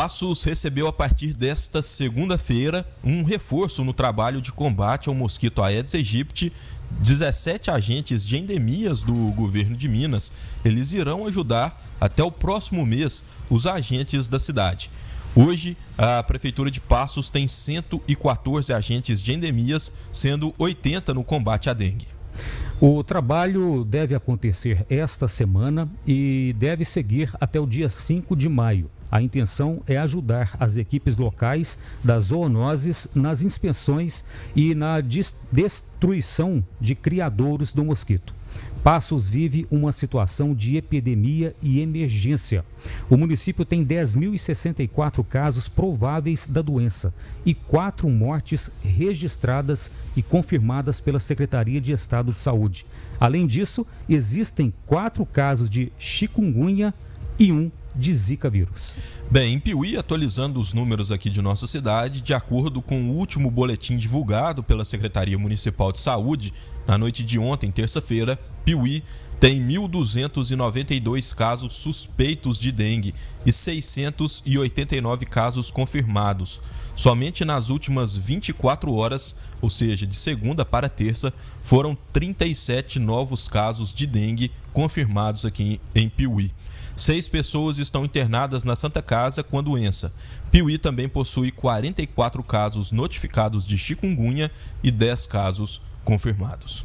Passos recebeu a partir desta segunda-feira um reforço no trabalho de combate ao mosquito Aedes aegypti. 17 agentes de endemias do governo de Minas, eles irão ajudar até o próximo mês os agentes da cidade. Hoje, a Prefeitura de Passos tem 114 agentes de endemias, sendo 80 no combate à dengue. O trabalho deve acontecer esta semana e deve seguir até o dia 5 de maio. A intenção é ajudar as equipes locais das zoonoses nas inspeções e na destruição de criadouros do mosquito. Passos vive uma situação de epidemia e emergência. O município tem 10.064 casos prováveis da doença e quatro mortes registradas e confirmadas pela Secretaria de Estado de Saúde. Além disso, existem quatro casos de chikungunya e um de Zika vírus. Bem, em Piuí, atualizando os números aqui de nossa cidade, de acordo com o último boletim divulgado pela Secretaria Municipal de Saúde, na noite de ontem, terça-feira, Piuí tem 1.292 casos suspeitos de dengue e 689 casos confirmados. Somente nas últimas 24 horas, ou seja, de segunda para terça, foram 37 novos casos de dengue confirmados aqui em Piuí. Seis pessoas estão internadas na Santa Casa com a doença. Piuí também possui 44 casos notificados de chikungunya e 10 casos confirmados.